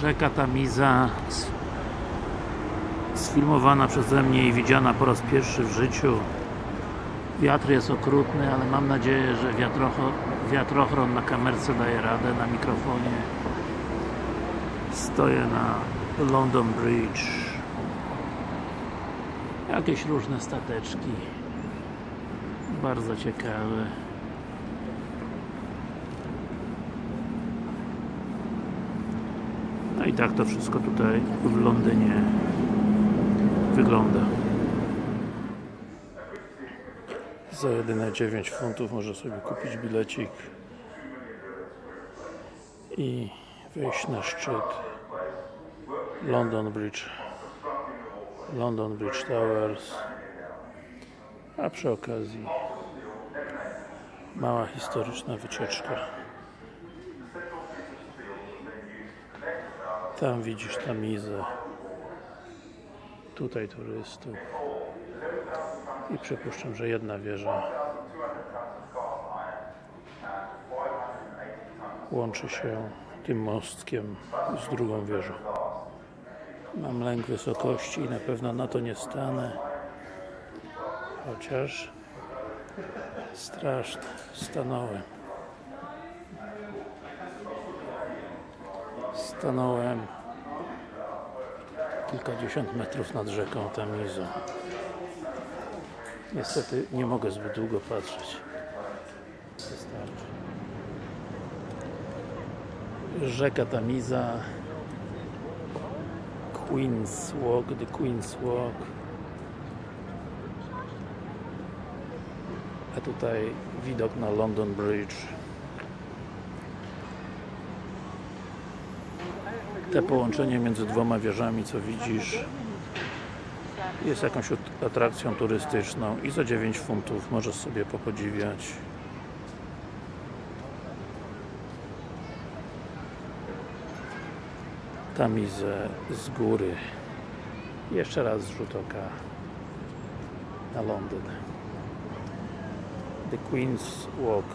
Rzeka Tamiza sfilmowana przeze mnie i widziana po raz pierwszy w życiu. Wiatr jest okrutny, ale mam nadzieję, że wiatrochron na kamerce daje radę, na mikrofonie. Stoję na London Bridge. Jakieś różne stateczki. Bardzo ciekawe no i tak to wszystko tutaj w Londynie wygląda. Za jedyne 9 funtów może sobie kupić bilecik i wejść na szczyt London Bridge London Bridge Towers. A przy okazji mała historyczna wycieczka tam widzisz Tamizę tutaj turystów. I przypuszczam, że jedna wieża łączy się tym mostkiem z drugą wieżą. Mam lęk wysokości i na pewno na to nie stanę. Chociaż straszne, stanąłem stanąłem kilkadziesiąt metrów nad rzeką Tamizą niestety nie mogę zbyt długo patrzeć. Rzeka Tamiza Queen's Walk, the Queen's Walk a tutaj widok na London Bridge te połączenie między dwoma wieżami co widzisz jest jakąś at- atrakcją turystyczną i za 9 funtów możesz sobie popodziwiać. Tamizę z góry. Jeszcze raz rzut oka na Londyn. The Queen's Walk